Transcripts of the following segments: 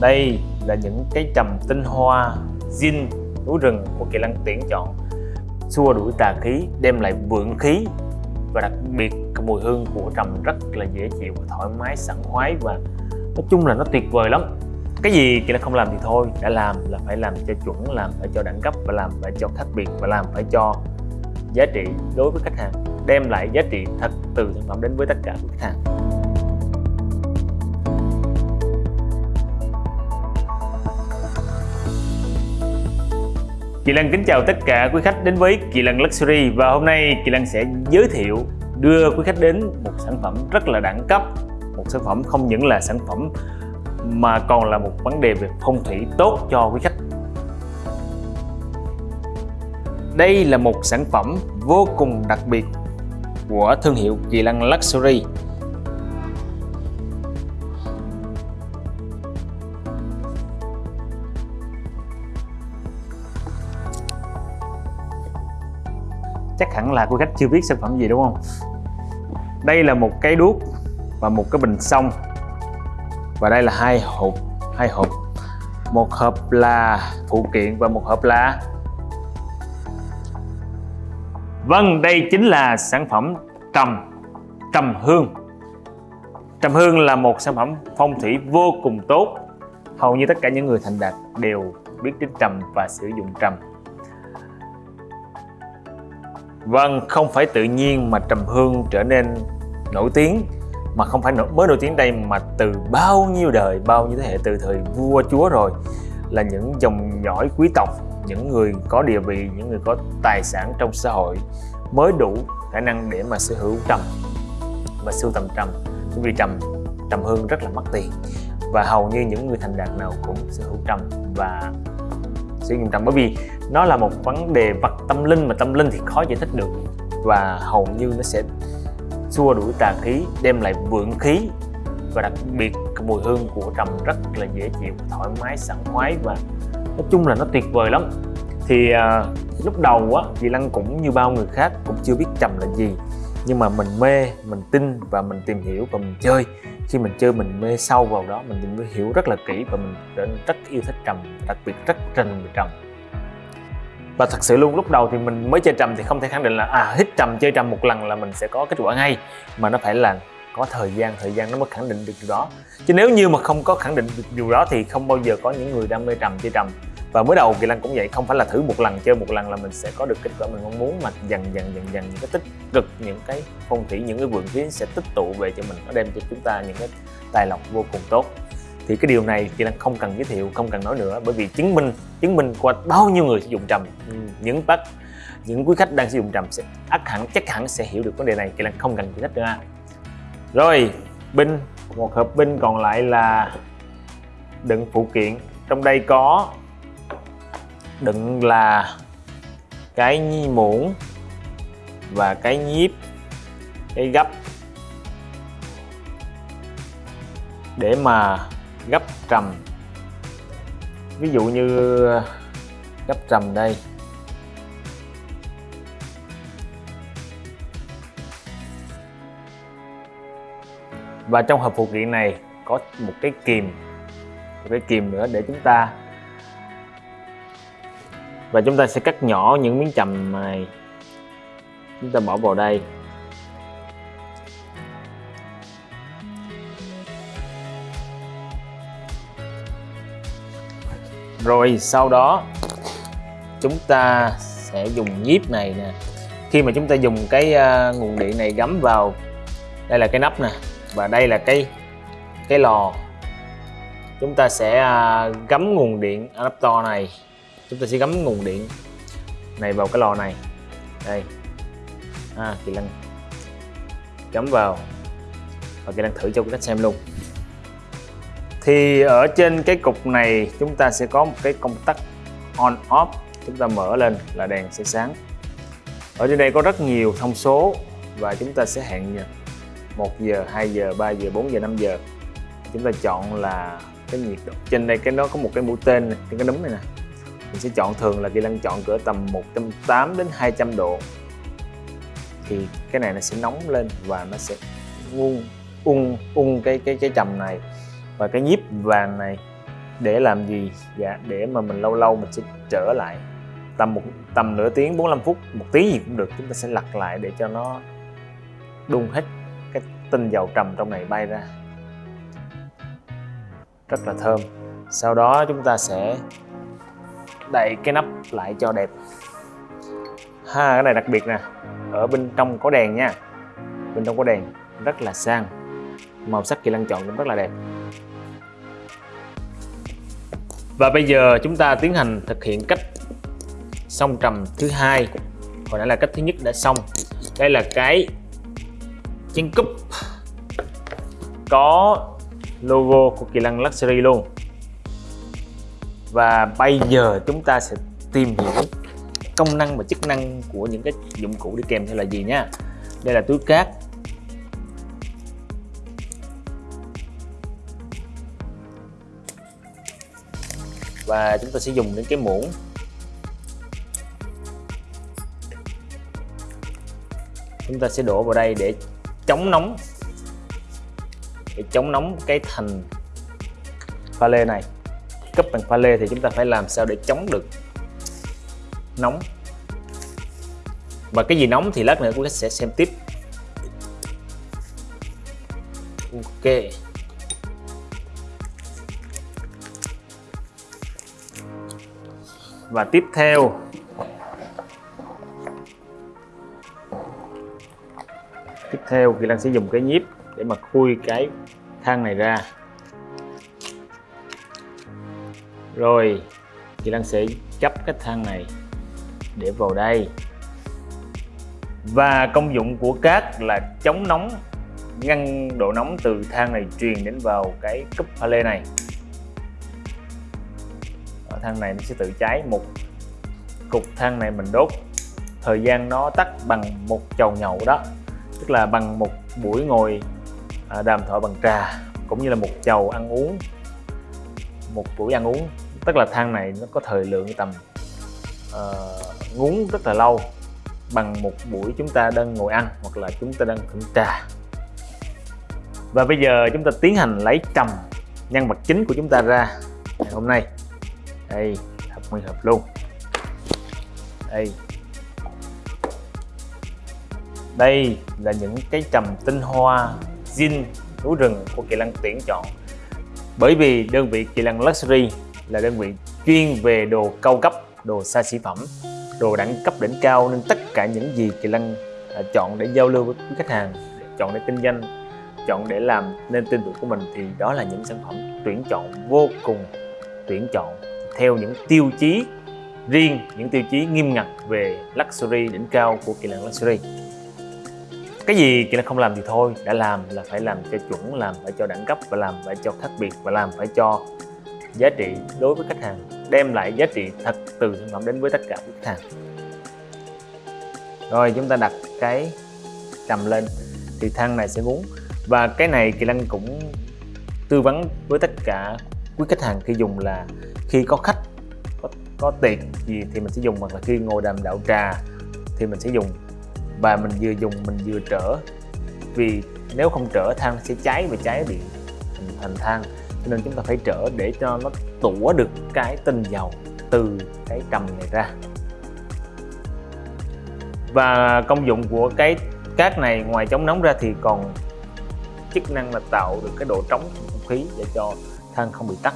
đây là những cái trầm tinh hoa zin núi rừng của kỳ Lăng tuyển chọn. Xua đuổi tà khí, đem lại vượng khí. Và đặc biệt, cái mùi hương của trầm rất là dễ chịu và thoải mái, sảng khoái và nói chung là nó tuyệt vời lắm. Cái gì kỳ Lăng không làm thì thôi, đã làm là phải làm cho chuẩn, làm phải cho đẳng cấp và làm phải cho khác biệt và làm phải cho giá trị đối với khách hàng, đem lại giá trị thật từ sản phẩm đến với tất cả các khách hàng. Kỳ Lăng kính chào tất cả quý khách đến với Kỳ Lăng Luxury và hôm nay Kỳ Lăng sẽ giới thiệu, đưa quý khách đến một sản phẩm rất là đẳng cấp, một sản phẩm không những là sản phẩm mà còn là một vấn đề về phong thủy tốt cho quý khách. Đây là một sản phẩm vô cùng đặc biệt của thương hiệu Kỳ Lăng Luxury. Chắc hẳn là quý khách chưa biết sản phẩm gì, đúng không? Đây là một cái đuốc và một cái bình xông. Và đây là hai hộp hai hộp. Một hộp là phụ kiện và một hộp là Vâng đây chính là sản phẩm trầm trầm hương. Trầm hương là một sản phẩm phong thủy vô cùng tốt. Hầu như tất cả những người thành đạt đều biết đến trầm và sử dụng trầm. Vâng, không phải tự nhiên mà trầm hương trở nên nổi tiếng mà không phải mới nổi tiếng đây mà từ bao nhiêu đời, bao nhiêu thế hệ từ thời vua chúa rồi là những dòng dõi quý tộc, những người có địa vị, những người có tài sản trong xã hội mới đủ khả năng để mà sở hữu trầm và sưu tầm trầm. Vì trầm trầm hương rất là mắc tiền và hầu như những người thành đạt nào cũng sở hữu trầm và sử dụng trầm bởi vì nó là một vấn đề vật tâm linh mà tâm linh thì khó giải thích được. Và hầu như nó sẽ xua đuổi tà khí đem lại vượng khí và đặc biệt cái mùi hương của trầm rất là dễ chịu thoải mái sảng khoái và nói chung là nó tuyệt vời lắm. Thì à, lúc đầu á chị Lăng cũng như bao người khác cũng chưa biết trầm là gì nhưng mà mình mê, mình tin và mình tìm hiểu và mình chơi. Khi mình chơi mình mê sâu vào đó, mình tìm hiểu rất là kỹ và mình trở nên rất yêu thích trầm, đặc biệt rất trình về trầm. Và thật sự luôn, lúc đầu thì mình mới chơi trầm thì không thể khẳng định là à hít trầm, chơi trầm một lần là mình sẽ có kết quả ngay. Mà nó phải là có thời gian thời gian nó mới khẳng định được điều đó. Chứ nếu như mà không có khẳng định được điều đó thì không bao giờ có những người đam mê trầm, chơi trầm và mới đầu kỳ lân cũng vậy không phải là thử một lần chơi một lần là mình sẽ có được kết quả mình mong muốn mà dần dần dần dần những cái tích cực những cái phong thủy những cái vượng khí sẽ tích tụ về cho mình nó đem cho chúng ta những cái tài lộc vô cùng tốt. Thì cái điều này kỳ lân không cần giới thiệu không cần nói nữa bởi vì chứng minh chứng minh qua bao nhiêu người sử dụng trầm. Ừ, những bác những quý khách đang sử dụng trầm sẽ ắt hẳn chắc hẳn sẽ hiểu được vấn đề này kỳ lân không cần giải thích nữa. Rồi binh một hộp binh còn lại là đựng phụ kiện. Trong đây có đựng là cái muỗng và cái nhíp cái gấp để mà gấp trầm. Ví dụ như ờ, gấp trầm đây. Và trong hộp phụ kiện này có một cái kìm. Một cái kìm nữa để chúng ta và chúng ta sẽ cắt nhỏ những miếng trầm này. Chúng ta bỏ vào đây. Rồi sau đó chúng ta sẽ dùng nhíp này nè. Khi mà chúng ta dùng cái uh, nguồn điện này gắm vào đây là cái nắp nè và đây là cái cái lò. Chúng ta sẽ uh, gắm nguồn điện adapter này chúng ta sẽ gắm nguồn điện này vào cái lò này. Đây. À, kỳ lân. Gắm vào. Và kỳ lân thử cho các khách xem luôn. Thì ở trên cái cục này chúng ta sẽ có một cái công tắc on off. Chúng ta mở lên là đèn sẽ sáng. Ở trên đây có rất nhiều thông số và chúng ta sẽ hẹn 1 giờ 2 giờ 3 giờ 4 giờ 5 giờ. Chúng ta chọn là cái nhiệt độ. Trên đây cái nó có một cái mũi tên này, trên cái núm này nè mình sẽ chọn thường là kỳ lân chọn cỡ tầm 180 đến 200 độ. Thì cái này nó sẽ nóng lên và nó sẽ ung ung ung cái cái cái trầm này. Và cái nhíp vàng này, để làm gì? Dạ để mà mình lâu lâu mình sẽ trở lại tầm một, tầm nửa tiếng 45 phút, một tiếng gì cũng được. Chúng ta sẽ lật lại để cho nó đun hết cái tinh dầu trầm trong này bay ra. Rất là thơm. Sau đó chúng ta sẽ đậy cái nắp lại cho đẹp. Ha, cái này đặc biệt nè. Ở bên trong có đèn nha. Bên trong có đèn, rất là sang. Màu sắc kỳ lăng chọn cũng rất là đẹp. Và bây giờ chúng ta tiến hành thực hiện cách song trầm thứ hai. Hồi nãy là cách thứ nhất đã xong. Đây là cái chén cúp có logo của kỳ lăng luxury luôn và bây giờ chúng ta sẽ tìm hiểu công năng và chức năng của những cái dụng cụ đi kèm theo là gì nha. Đây là túi cát. Và chúng ta sẽ dùng đến cái muỗng. Chúng ta sẽ đổ vào đây để chống nóng. Để chống nóng cái thành pha lê này cấp bằng pha lê thì chúng ta phải làm sao để chống được nóng. Và cái gì nóng thì lát nữa cũng sẽ xem tiếp. Ok. Và tiếp theo. Tiếp theo thì Lan sẽ dùng cái nhíp để mà khui cái thang này ra. Rồi Kỳ Lan sẽ chấp cái thang này để vào đây. Và công dụng của cát là chống nóng, ngăn độ nóng từ thang này truyền đến vào cái cúp pha lê này. Ở thang này nó sẽ tự cháy một cục than này mình đốt. Thời gian nó tắt bằng một chầu nhậu đó, tức là bằng một buổi ngồi à, đàm thoại bằng trà, cũng như là một chầu ăn uống một buổi ăn uống. Tức là thang này nó có thời lượng tầm ờ, uh, ngúng rất là lâu bằng một buổi chúng ta đang ngồi ăn hoặc là chúng ta đang thưởng trà. Và bây giờ chúng ta tiến hành lấy trầm nhân vật chính của chúng ta ra. Ngày hôm nay đây thật nguyên hợp luôn. Đây. Đây là những cái trầm tinh hoa zin núi rừng của kỳ lân tuyển chọn bởi vì đơn vị kỳ lân luxury là đơn vị chuyên về đồ cao cấp, đồ xa xỉ phẩm, đồ đẳng cấp đỉnh cao, nên tất cả những gì kỳ lân à, chọn để giao lưu với khách hàng, chọn để kinh doanh, chọn để làm nên tên tuổi của mình thì đó là những sản phẩm tuyển chọn vô cùng tuyển chọn theo những tiêu chí riêng, những tiêu chí nghiêm ngặt về luxury đỉnh cao của kỳ lân luxury cái gì kỳ là không làm thì thôi đã làm là phải làm cho chuẩn làm phải cho đẳng cấp và làm phải cho khác biệt và làm phải cho giá trị đối với khách hàng. Đem lại giá trị thật từ sản phẩm đến với tất cả khách hàng. Rồi chúng ta đặt cái cầm lên thì thang này sẽ muốn và cái này kỳ lân cũng tư vấn với tất cả quý khách hàng khi dùng là khi có khách có, có tiệc gì thì mình sẽ dùng hoặc là khi ngồi đàm đạo trà thì mình sẽ dùng và mình vừa dùng mình vừa trở. Vì nếu không trở than sẽ cháy và cháy bị thành, thành than. Cho nên chúng ta phải trở để cho nó tủa được cái tinh dầu từ cái trầm này ra. Và công dụng của cái cát này ngoài chống nóng ra thì còn chức năng là tạo được cái độ trống trong không khí để cho than không bị tắt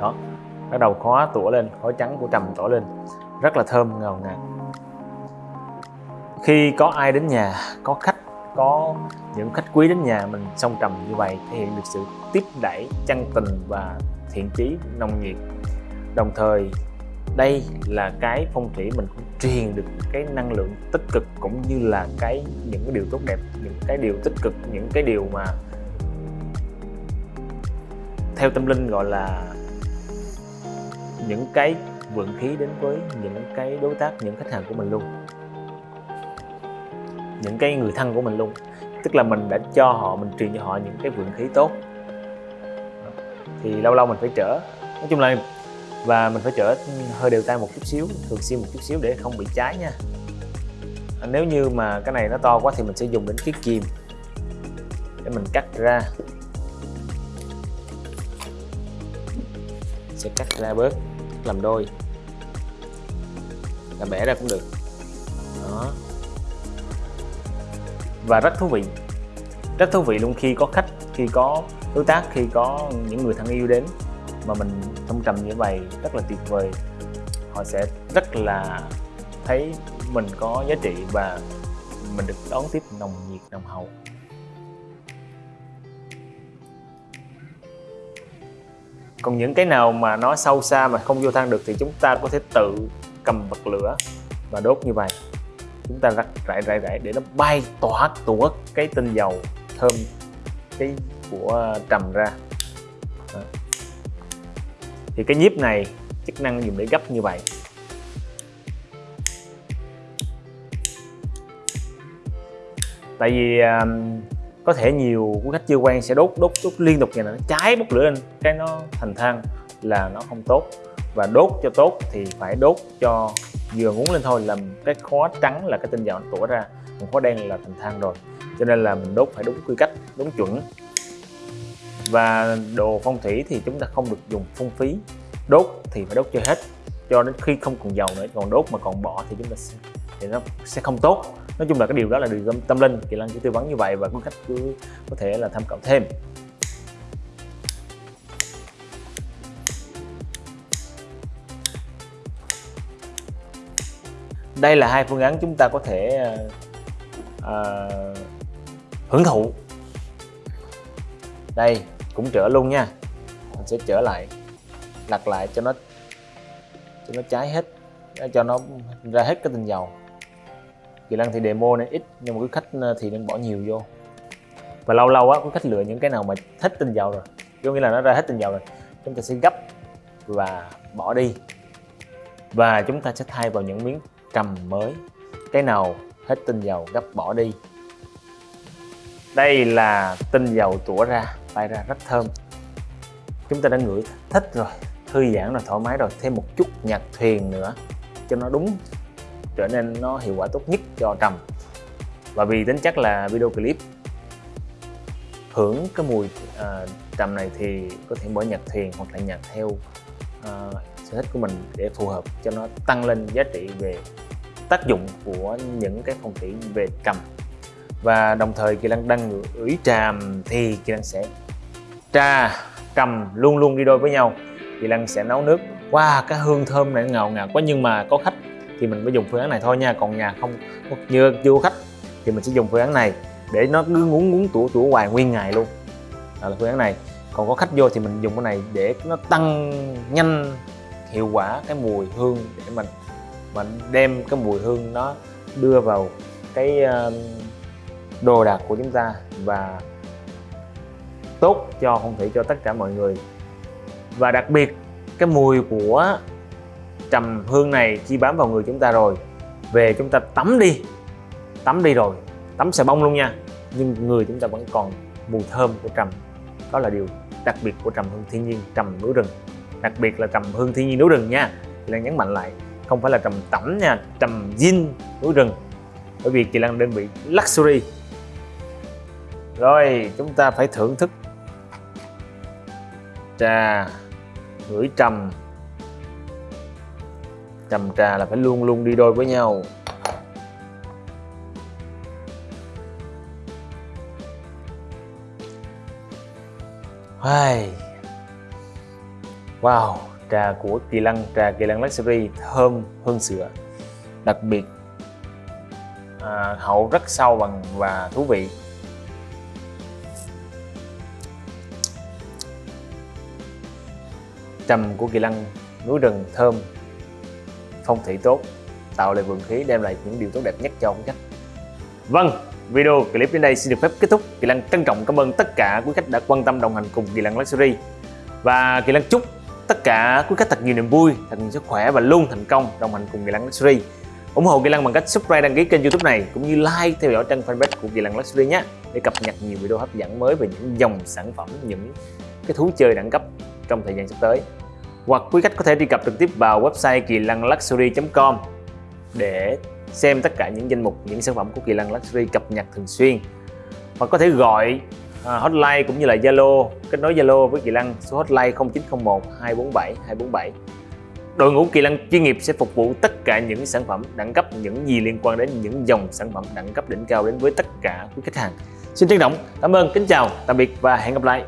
đó bắt đầu khóa tủa lên khói trắng của trầm tỏ lên rất là thơm, ngào ngạt. Khi có ai đến nhà, có khách, có những khách quý đến nhà mình song trầm như vậy thể hiện được sự tiếp đẩy chân tình và thiện chí, nồng nhiệt. Đồng thời, đây là cái phong thủy mình cũng truyền được cái năng lượng tích cực cũng như là cái những cái điều tốt đẹp, những cái điều tích cực, những cái điều mà theo tâm linh gọi là những cái vượng khí đến với những cái đối tác, những khách hàng của mình luôn. Những cái người thân của mình luôn. Tức là mình đã cho họ, mình truyền cho họ những cái vượng khí tốt. Thì lâu lâu mình phải trở. Nói chung là, và mình phải trở hơi đều tay một chút xíu, thường xuyên một chút xíu để không bị cháy nha. Nếu như mà cái này nó to quá thì mình sẽ dùng đến chiếc kìm để mình cắt ra. Sẽ cắt ra bớt, làm đôi là bẻ ra cũng được. Đó. Và rất thú vị. Rất thú vị luôn khi có khách, khi có đối tác, khi có những người thân yêu đến mà mình thông trầm như vậy, rất là tuyệt vời. Họ sẽ rất là thấy mình có giá trị và mình được đón tiếp nồng nhiệt, nồng hậu. Còn những cái nào mà nó sâu xa mà không vô thang được thì chúng ta có thể tự cầm bật lửa và đốt như vậy. Chúng ta rắc rải rải rải để nó bay tỏa tủa cái tinh dầu thơm cái của trầm ra. Đó. thì cái nhíp này chức năng dùng để gấp như vậy. Tại vì um, có thể nhiều quý khách chưa quen sẽ đốt đốt đốt liên tục này nó cháy bốc lửa lên cái nó thành than là nó không tốt và đốt cho tốt thì phải đốt cho vừa ngún lên thôi làm cái khóa trắng là cái tinh dầu nó tủa ra. Còn khóa đen là thành than rồi. Cho nên là mình đốt phải đúng quy cách đúng chuẩn. Và đồ phong thủy thì chúng ta không được dùng phung phí. Đốt thì phải đốt cho hết. Cho đến khi không còn dầu nữa còn đốt mà còn bỏ thì chúng ta sẽ, thì nó sẽ không tốt. Nói chung là cái điều đó là điều tâm, tâm linh. Kỳ lan chỉ tư vấn như vậy và quý khách cứ có thể là tham khảo thêm. Đây là hai phương án chúng ta có thể uh, hưởng thụ. Đây cũng trở luôn nha. Mình sẽ trở lại lật lại cho nó cho nó cháy hết ờ, cho nó ra hết cái tinh dầu. Kỳ lân thì demo này ít nhưng mà cứ khách thì nên bỏ nhiều vô. Và lâu lâu á có khách lựa những cái nào mà hết tinh dầu rồi có nghĩa là nó ra hết tinh dầu rồi chúng ta sẽ gấp và bỏ đi. Và chúng ta sẽ thay vào những miếng cầm mới. Cái nào hết tinh dầu gấp bỏ đi. Đây là tinh dầu tủa ra bay ra rất thơm. Chúng ta đã ngửi thích rồi thư giãn rồi thoải mái rồi. Thêm một chút nhạc thuyền nữa cho nó đúng trở nên nó hiệu quả tốt nhất cho trầm. Và vì tính chất là video clip hưởng cái mùi uh, trầm này thì có thể mở nhạc thuyền hoặc là nhạc theo uh, sở thích của mình để phù hợp cho nó tăng lên giá trị về tác dụng của những cái phong thủy về cầm. Và đồng thời Kỳ Lân đang ủy tràm thì Kỳ Lân sẽ trà cầm luôn luôn đi đôi với nhau. Kỳ Lân sẽ nấu nước wow cái hương thơm này ngào ngạt quá nhưng mà có khách thì mình mới dùng phương án này thôi nha. Còn nhà không như chưa có khách thì mình sẽ dùng phương án này để nó cứ muốn muốn tủ tủ hoài nguyên ngày luôn. Đó là phương án này. Còn có khách vô thì mình dùng cái này để nó tăng nhanh hiệu quả cái mùi hương để mình mình đem cái mùi hương nó đưa vào cái đồ đạc của chúng ta và tốt cho, không thể cho tất cả mọi người. Và đặc biệt, cái mùi của trầm hương này khi bám vào người chúng ta rồi. Về chúng ta tắm đi tắm đi rồi, tắm xà bông luôn nha. Nhưng người chúng ta vẫn còn mùi thơm của trầm. Đó là điều đặc biệt của trầm hương thiên nhiên, trầm núi rừng đặc biệt là trầm hương thiên nhiên núi rừng nha. Thì Lan nhấn mạnh lại, không phải là trầm tẩm nha, trầm zin núi rừng. Bởi vì chị Lan đơn vị luxury. Rồi, chúng ta phải thưởng thức trà ngửi trầm. Trầm trà là phải luôn luôn đi đôi với nhau. Wow, trà của Kỳ Lân, trà Kỳ Lân Luxury thơm hơn sữa. Đặc biệt à, hậu rất sâu bằng và thú vị. Trầm của kỳ lân núi rừng thơm phong thủy tốt tạo lại vượng khí đem lại những điều tốt đẹp nhất cho ông khách vâng video clip đến đây xin được phép kết thúc. Kỳ lân trân trọng cảm ơn tất cả quý khách đã quan tâm đồng hành cùng kỳ lân luxury. Và kỳ lân chúc tất cả, quý khách thật nhiều niềm vui, thật nhiều sức khỏe và luôn thành công, đồng hành cùng kỳ lân luxury. ủng hộ kỳ lân bằng cách subscribe, đăng ký kênh youtube này, cũng như like theo dõi trang fanpage của kỳ lân luxury nhé, để cập nhật nhiều video hấp dẫn mới về những dòng sản phẩm, những cái thú chơi đẳng cấp trong thời gian sắp tới. Hoặc quý khách có thể truy cập trực tiếp vào website kỳ lân luxury.com để xem tất cả những danh mục, những sản phẩm của kỳ lân luxury cập nhật thường xuyên. Hoặc có thể gọi à, hotline cũng như là Zalo kết nối Zalo với Kỳ Lăng số hotline 0901 247 247 đội ngũ Kỳ Lăng chuyên nghiệp sẽ phục vụ tất cả những sản phẩm đẳng cấp những gì liên quan đến những dòng sản phẩm đẳng cấp đỉnh cao đến với tất cả quý khách hàng. Xin trân trọng cảm ơn kính chào tạm biệt và hẹn gặp lại.